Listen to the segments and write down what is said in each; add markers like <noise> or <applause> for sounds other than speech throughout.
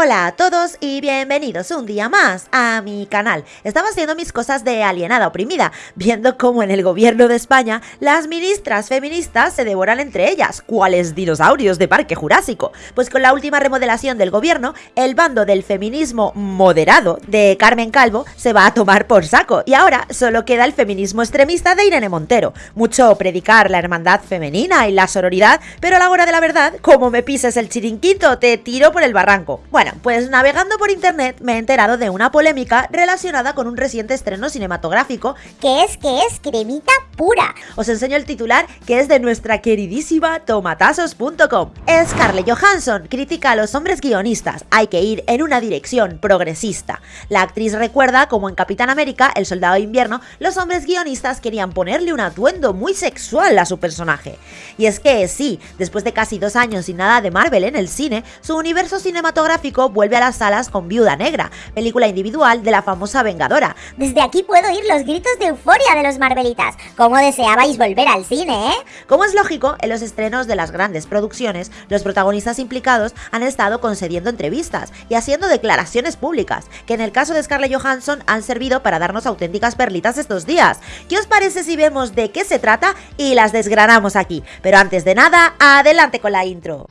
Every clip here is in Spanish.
Hola a todos y bienvenidos un día más a mi canal. Estaba haciendo mis cosas de alienada oprimida, viendo cómo en el gobierno de España las ministras feministas se devoran entre ellas, cuales dinosaurios de Parque Jurásico. Pues con la última remodelación del gobierno, el bando del feminismo moderado de Carmen Calvo se va a tomar por saco y ahora solo queda el feminismo extremista de Irene Montero. Mucho predicar la hermandad femenina y la sororidad, pero a la hora de la verdad, como me pises el chiringuito, te tiro por el barranco. Bueno, pues navegando por internet me he enterado de una polémica relacionada con un reciente estreno cinematográfico que es que es cremita pura. Os enseño el titular que es de nuestra queridísima tomatazos.com. Scarlett Johansson critica a los hombres guionistas, hay que ir en una dirección progresista. La actriz recuerda como en Capitán América, el soldado de invierno, los hombres guionistas querían ponerle un atuendo muy sexual a su personaje. Y es que sí, después de casi dos años sin nada de Marvel en el cine, su universo cinematográfico vuelve a las salas con Viuda Negra, película individual de la famosa Vengadora. Desde aquí puedo oír los gritos de euforia de los Marvelitas. ¿Cómo deseabais volver al cine, eh? Como es lógico, en los estrenos de las grandes producciones, los protagonistas implicados han estado concediendo entrevistas y haciendo declaraciones públicas, que en el caso de Scarlett Johansson han servido para darnos auténticas perlitas estos días. ¿Qué os parece si vemos de qué se trata y las desgranamos aquí? Pero antes de nada, adelante con la intro.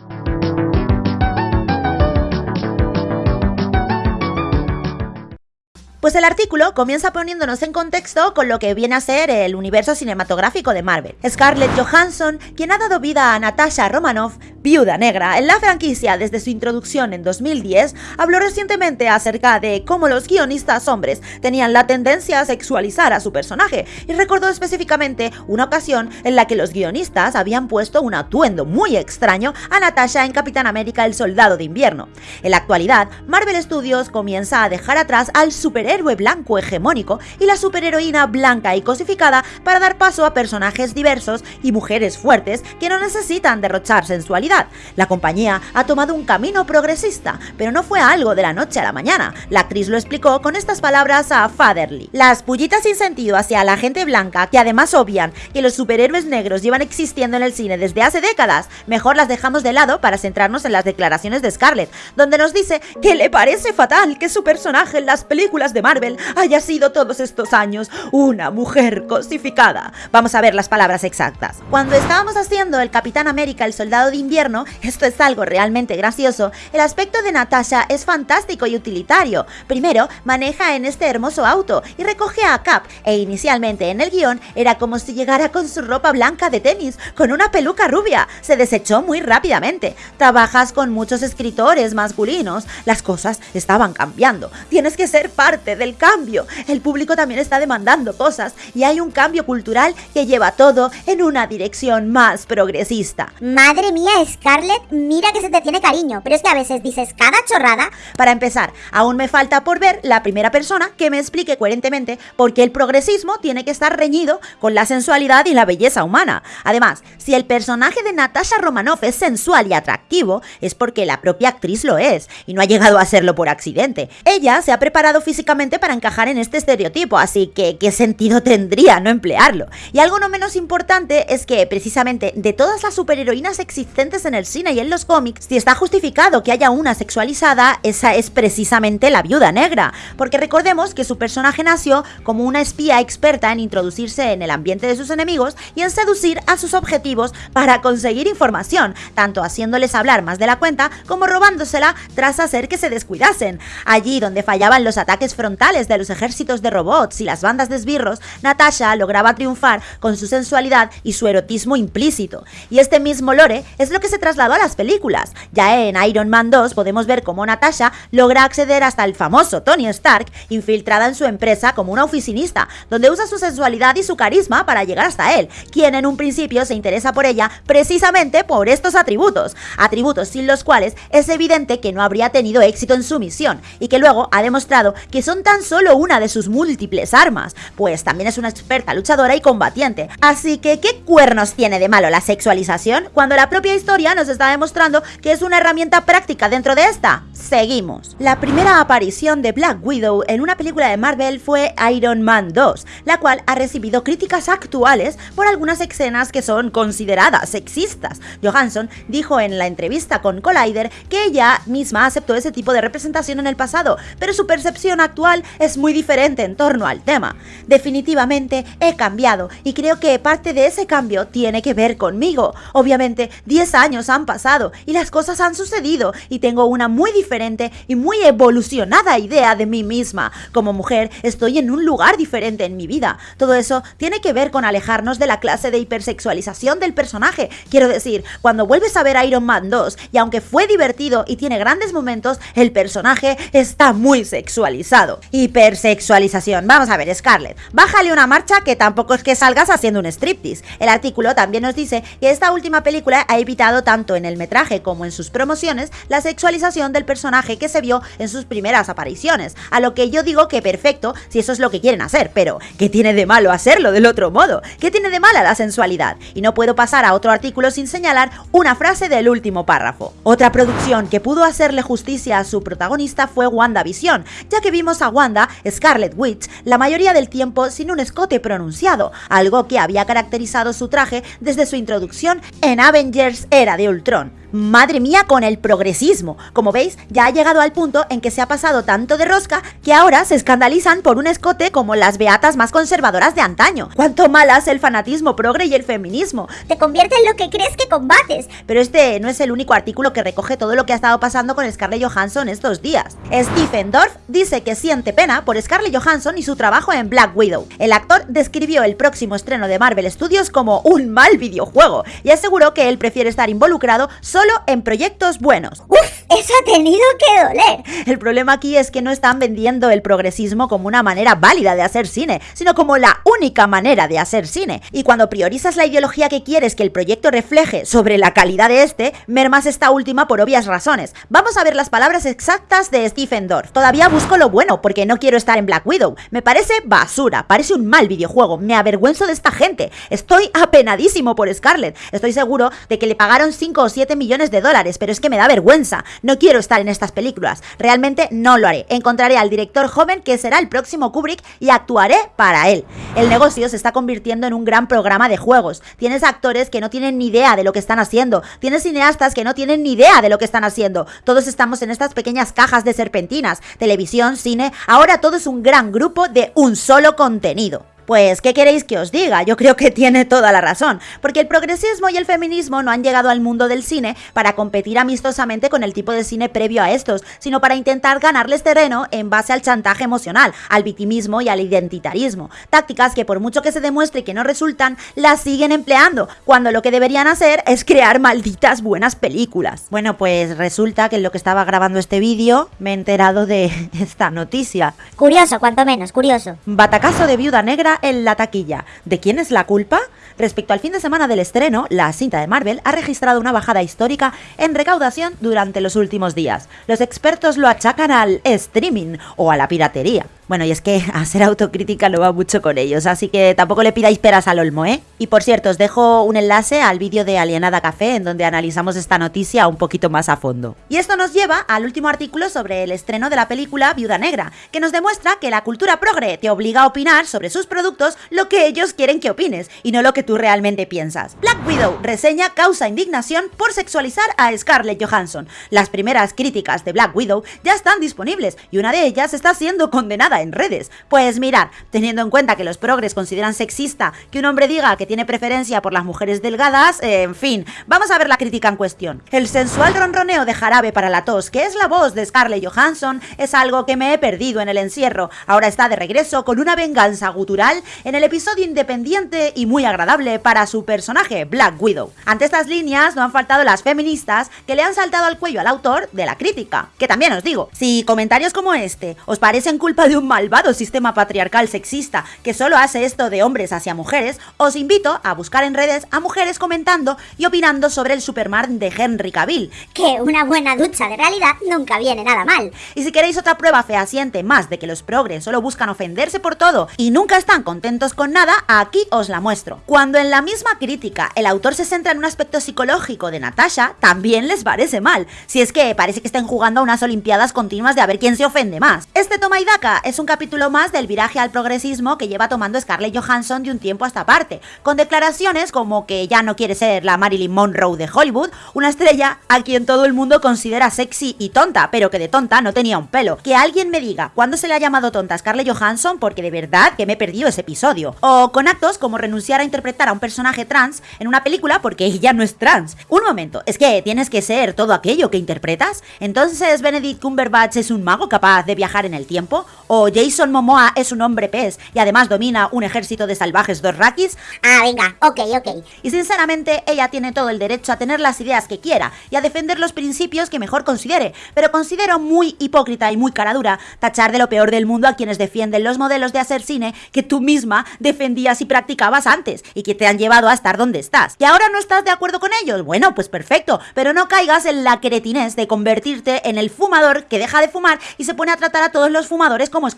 Pues el artículo comienza poniéndonos en contexto con lo que viene a ser el universo cinematográfico de Marvel. Scarlett Johansson, quien ha dado vida a Natasha Romanoff, viuda negra en la franquicia desde su introducción en 2010, habló recientemente acerca de cómo los guionistas hombres tenían la tendencia a sexualizar a su personaje y recordó específicamente una ocasión en la que los guionistas habían puesto un atuendo muy extraño a Natasha en Capitán América el Soldado de Invierno. En la actualidad, Marvel Studios comienza a dejar atrás al super héroe blanco hegemónico y la superheroína blanca y cosificada para dar paso a personajes diversos y mujeres fuertes que no necesitan derrochar sensualidad. La compañía ha tomado un camino progresista, pero no fue algo de la noche a la mañana. La actriz lo explicó con estas palabras a Fatherly. Las pullitas sin sentido hacia la gente blanca, que además obvian que los superhéroes negros llevan existiendo en el cine desde hace décadas, mejor las dejamos de lado para centrarnos en las declaraciones de Scarlett, donde nos dice que le parece fatal que su personaje en las películas de Marvel haya sido todos estos años una mujer cosificada. Vamos a ver las palabras exactas. Cuando estábamos haciendo el Capitán América, el Soldado de Invierno, esto es algo realmente gracioso, el aspecto de Natasha es fantástico y utilitario. Primero, maneja en este hermoso auto y recoge a Cap, e inicialmente en el guion era como si llegara con su ropa blanca de tenis, con una peluca rubia. Se desechó muy rápidamente. Trabajas con muchos escritores masculinos, las cosas estaban cambiando. Tienes que ser parte del cambio. El público también está demandando cosas y hay un cambio cultural que lleva todo en una dirección más progresista. Madre mía, Scarlett, mira que se te tiene cariño, pero es que a veces dices cada chorrada. Para empezar, aún me falta por ver la primera persona que me explique coherentemente por qué el progresismo tiene que estar reñido con la sensualidad y la belleza humana. Además, si el personaje de Natasha Romanoff es sensual y atractivo, es porque la propia actriz lo es, y no ha llegado a serlo por accidente. Ella se ha preparado físicamente para encajar en este estereotipo, así que ¿qué sentido tendría no emplearlo? Y algo no menos importante es que precisamente de todas las superheroínas existentes en el cine y en los cómics, si está justificado que haya una sexualizada, esa es precisamente la viuda negra, porque recordemos que su personaje nació como una espía experta en introducirse en el ambiente de sus enemigos y en seducir a sus objetivos para conseguir información, tanto haciéndoles hablar más de la cuenta como robándosela tras hacer que se descuidasen. Allí donde fallaban los ataques frontales de los ejércitos de robots y las bandas de esbirros, Natasha lograba triunfar con su sensualidad y su erotismo implícito. Y este mismo lore es lo que se trasladó a las películas. Ya en Iron Man 2 podemos ver cómo Natasha logra acceder hasta el famoso Tony Stark, infiltrada en su empresa como una oficinista, donde usa su sensualidad y su carisma para llegar hasta él, quien en un principio se interesa por ella precisamente por estos atributos, atributos sin los cuales es evidente que no habría tenido éxito en su misión y que luego ha demostrado que son son tan solo una de sus múltiples armas, pues también es una experta luchadora y combatiente. Así que, ¿qué cuernos tiene de malo la sexualización cuando la propia historia nos está demostrando que es una herramienta práctica dentro de esta? Seguimos. La primera aparición de Black Widow en una película de Marvel fue Iron Man 2, la cual ha recibido críticas actuales por algunas escenas que son consideradas sexistas. Johansson dijo en la entrevista con Collider que ella misma aceptó ese tipo de representación en el pasado, pero su percepción actual es muy diferente en torno al tema. Definitivamente he cambiado y creo que parte de ese cambio tiene que ver conmigo. Obviamente 10 años han pasado y las cosas han sucedido y tengo una muy diferente y muy evolucionada idea de mí misma. Como mujer estoy en un lugar diferente en mi vida. Todo eso tiene que ver con alejarnos de la clase de hipersexualización del personaje. Quiero decir, cuando vuelves a ver Iron Man 2 y aunque fue divertido y tiene grandes momentos, el personaje está muy sexualizado. Hipersexualización. Vamos a ver, Scarlett, bájale una marcha que tampoco es que salgas haciendo un striptease. El artículo también nos dice que esta última película ha evitado tanto en el metraje como en sus promociones la sexualización del personaje que se vio en sus primeras apariciones. A lo que yo digo que perfecto si eso es lo que quieren hacer, pero ¿qué tiene de malo hacerlo del otro modo? ¿Qué tiene de mala la sensualidad? Y no puedo pasar a otro artículo sin señalar una frase del último párrafo. Otra producción que pudo hacerle justicia a su protagonista fue WandaVision, ya que vimos a Wanda, Scarlet Witch, la mayoría del tiempo sin un escote pronunciado, algo que había caracterizado su traje desde su introducción en Avengers Era de Ultron. Madre mía con el progresismo. Como veis, ya ha llegado al punto en que se ha pasado tanto de rosca que ahora se escandalizan por un escote como las beatas más conservadoras de antaño. Cuánto malas el fanatismo progre y el feminismo. Te convierte en lo que crees que combates. Pero este no es el único artículo que recoge todo lo que ha estado pasando con Scarlett Johansson estos días. Stephen Dorff dice que siente pena por Scarlett Johansson y su trabajo en Black Widow. El actor describió el próximo estreno de Marvel Studios como un mal videojuego y aseguró que él prefiere estar involucrado solo en proyectos buenos. ¡Uf! Eso ha tenido que doler. El problema aquí es que no están vendiendo el progresismo como una manera válida de hacer cine, sino como la única manera de hacer cine. Y cuando priorizas la ideología que quieres que el proyecto refleje sobre la calidad de este, mermas esta última por obvias razones. Vamos a ver las palabras exactas de Stephen Dorff. Todavía busco lo bueno porque no quiero estar en Black Widow. Me parece basura, parece un mal videojuego. Me avergüenzo de esta gente. Estoy apenadísimo por Scarlett. Estoy seguro de que le pagaron 5 o 7 millones de dólares, pero es que me da vergüenza. No quiero estar en estas películas. Realmente no lo haré. Encontraré al director joven que será el próximo Kubrick y actuaré para él. El negocio se está convirtiendo en un gran programa de juegos. Tienes actores que no tienen ni idea de lo que están haciendo. Tienes cineastas que no tienen ni idea de lo que están haciendo. Todos estamos en estas pequeñas cajas de serpentinas. Televisión, cine. Ahora todo es un gran grupo de un solo contenido. Pues, ¿qué queréis que os diga? Yo creo que tiene toda la razón, porque el progresismo y el feminismo no han llegado al mundo del cine para competir amistosamente con el tipo de cine previo a estos, sino para intentar ganarles terreno en base al chantaje emocional, al victimismo y al identitarismo. Tácticas que por mucho que se demuestre que no resultan, las siguen empleando, cuando lo que deberían hacer es crear malditas buenas películas. Bueno, pues resulta que en lo que estaba grabando este vídeo me he enterado de <laughs> esta noticia. Curioso, cuanto menos, curioso. Batacazo de viuda negra en la taquilla. ¿De quién es la culpa? Respecto al fin de semana del estreno, la cinta de Marvel ha registrado una bajada histórica en recaudación durante los últimos días. Los expertos lo achacan al streaming o a la piratería. Bueno, y es que <laughs> a ser autocrítica no va mucho con ellos, así que tampoco le pidáis peras al olmo, ¿eh? Y por cierto, os dejo un enlace al vídeo de Alienada Café en donde analizamos esta noticia un poquito más a fondo. Y esto nos lleva al último artículo sobre el estreno de la película Viuda Negra, que nos demuestra que la cultura progre te obliga a opinar sobre sus productos lo que ellos quieren que opines y no lo que tú realmente piensas. Black Widow reseña causa indignación por sexualizar a Scarlett Johansson. Las primeras críticas de Black Widow ya están disponibles y una de ellas está siendo condenada en redes. Pues mirad, teniendo en cuenta que los progres consideran sexista que un hombre diga que tiene preferencia por las mujeres delgadas, eh, en fin, vamos a ver la crítica en cuestión. El sensual ronroneo de jarabe para la tos, que es la voz de Scarlett Johansson, es algo que me he perdido en el encierro. Ahora está de regreso con una venganza gutural en el episodio independiente y muy agradable para su personaje, Black Widow. Ante estas líneas no han faltado las feministas que le han saltado al cuello al autor de la crítica. Que también os digo, si comentarios como este os parecen culpa de un malvado sistema patriarcal sexista que solo hace esto de hombres hacia mujeres, os invito a buscar en redes a mujeres comentando y opinando sobre el Superman de Henry Cavill. Que una buena ducha de realidad nunca viene nada mal. Y si queréis otra prueba fehaciente más de que los progres solo buscan ofenderse por todo y nunca están contentos con nada, aquí os la muestro. Cuando en la misma crítica el autor se centra en un aspecto psicológico de Natasha, también les parece mal, si es que parece que estén jugando a unas olimpiadas continuas de a ver quién se ofende más. Este toma y daca es un capítulo más del viraje al progresismo que lleva tomando Scarlett Johansson de un tiempo a esta parte, con declaraciones como que ya no quiere ser la Marilyn Monroe de Hollywood, una estrella a quien todo el mundo considera sexy y tonta, pero que de tonta no tenía un pelo. Que alguien me diga cuándo se le ha llamado tonta a Scarlett Johansson porque de verdad que me he perdido ese episodio. O con actos como renunciar a interpretar a un personaje trans en una película porque ella no es trans. Un momento, es que tienes que ser todo aquello que interpretas. Entonces Benedict Cumberbatch es un mago capaz de viajar en el tiempo. O Jason Momoa es un hombre pez y además domina un ejército de salvajes dorrakis. Ah, venga, ok, ok. Y sinceramente ella tiene todo el derecho a tener las ideas que quiera y a defender los principios que mejor considere. Pero considero muy hipócrita y muy caradura tachar de lo peor del mundo a quienes defienden los modelos de hacer cine que tú misma defendías y practicabas antes y que te han llevado a estar donde estás. ¿Y ahora no estás de acuerdo con ellos? Bueno, pues perfecto, pero no caigas en la cretinez de convertirte en el fumador que deja de fumar y se pone a tratar a todos los fumadores como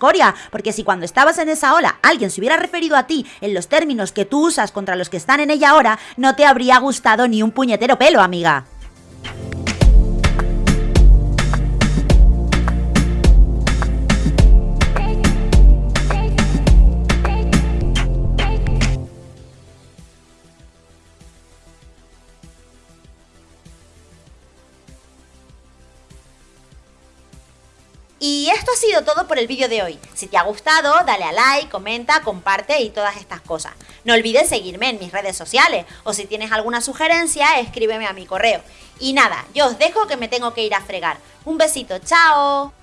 porque si cuando estabas en esa ola alguien se hubiera referido a ti en los términos que tú usas contra los que están en ella ahora, no te habría gustado ni un puñetero pelo, amiga. Y esto ha sido todo por el vídeo de hoy. Si te ha gustado, dale a like, comenta, comparte y todas estas cosas. No olvides seguirme en mis redes sociales o si tienes alguna sugerencia, escríbeme a mi correo. Y nada, yo os dejo que me tengo que ir a fregar. Un besito, chao.